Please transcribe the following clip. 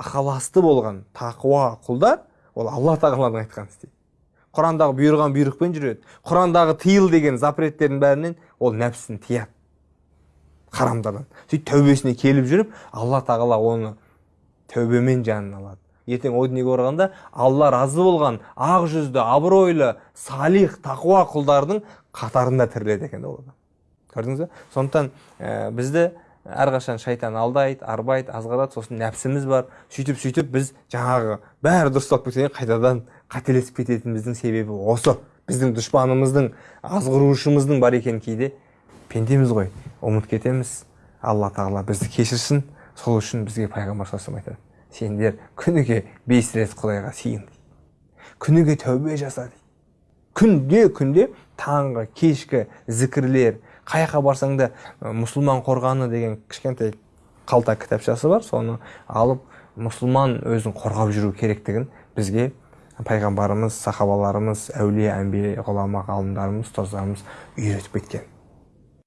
ықыласты болған тақуа құлдар ол алла тағаланың айтқанын істейді құрандағы бұйырған бұйрықпен жүреді. Құрандағы тыйыл деген запреттердің бәрінен ол нәпсісін тияды харамдардан сөйтіп тәубесіне келіп жүріп алла тағала оны тәубемен жанын алады. Ертең о дүниеге оралғанда алла разы болған ақ жүзді абыройлы салих тақуа құлдардың қатарында тіріледі екен ол адам. Көрдіңіз ба сондықтан ә, бізді әрқашан шайтан алдайды арбайды азғырады сосын нәпсіміз бар. Сөйтіп сөйтіп біз жаңағы бәрі дұрысталып кеткеннен қайтадан қателесіп кететініміздің себебі осы. Біздің дұшпанымыздың азғырушымыздың бар екенін кейде. Пендеміз ғой. Ұмытып кетеміз. Алла тағала бізді кешірсін. Сол үшін бізге пайғамбар саллаллаху айтады. Сендер күніге бес рет құдайға дейді. Күніге тәубе жаса дейді күнде күнде таңғы кешкі зікірлер қай жаққа барсаң да мұсылман қорғаны деген кішкентай қалта кітапшасы бар. Соны алып мұсылман өзін қорғап жүру керектігін бізге пайғамбарымыз сахабаларымыз әулие әмбие ғұлама ғалымдарымыз ұстаздарымыз үйретіп кеткен